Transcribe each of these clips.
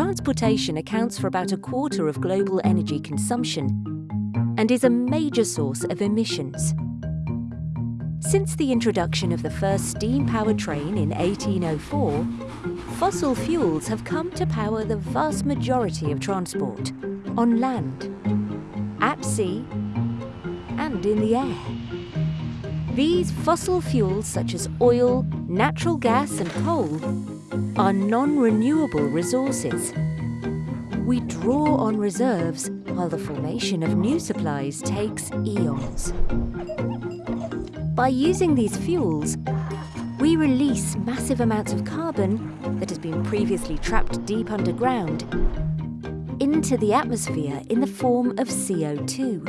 transportation accounts for about a quarter of global energy consumption and is a major source of emissions. Since the introduction of the first steam-powered train in 1804, fossil fuels have come to power the vast majority of transport, on land, at sea and in the air. These fossil fuels such as oil, natural gas and coal are non-renewable resources. We draw on reserves while the formation of new supplies takes eons. By using these fuels, we release massive amounts of carbon that has been previously trapped deep underground into the atmosphere in the form of CO2.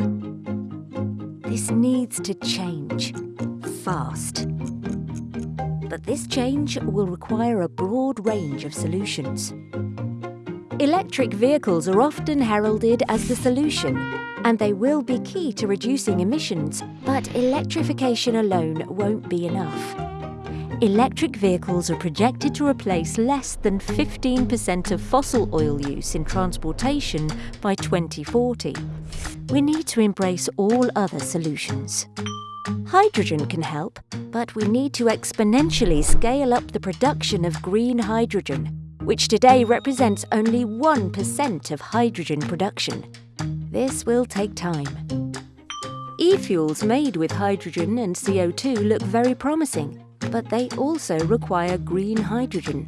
This needs to change, fast. But this change will require a broad range of solutions. Electric vehicles are often heralded as the solution and they will be key to reducing emissions, but electrification alone won't be enough. Electric vehicles are projected to replace less than 15% of fossil oil use in transportation by 2040. We need to embrace all other solutions. Hydrogen can help, but we need to exponentially scale up the production of green hydrogen, which today represents only 1% of hydrogen production. This will take time. E-fuels made with hydrogen and CO2 look very promising, but they also require green hydrogen.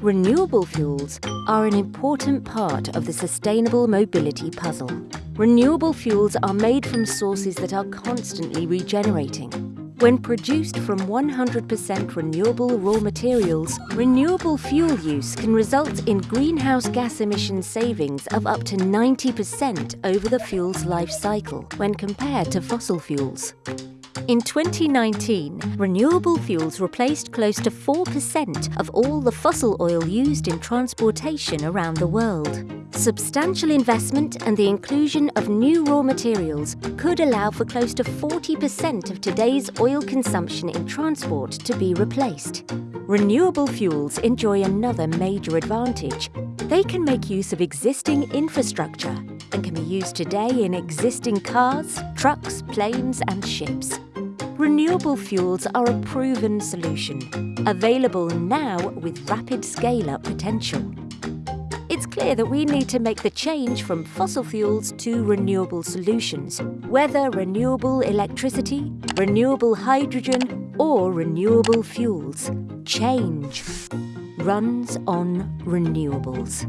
Renewable fuels are an important part of the sustainable mobility puzzle. Renewable fuels are made from sources that are constantly regenerating. When produced from 100% renewable raw materials, renewable fuel use can result in greenhouse gas emission savings of up to 90% over the fuel's life cycle when compared to fossil fuels. In 2019, renewable fuels replaced close to 4% of all the fossil oil used in transportation around the world. Substantial investment and the inclusion of new raw materials could allow for close to 40% of today's oil consumption in transport to be replaced. Renewable fuels enjoy another major advantage. They can make use of existing infrastructure and can be used today in existing cars, trucks, planes and ships. Renewable fuels are a proven solution, available now with rapid scale-up potential. It's clear that we need to make the change from fossil fuels to renewable solutions, whether renewable electricity, renewable hydrogen or renewable fuels. Change runs on renewables.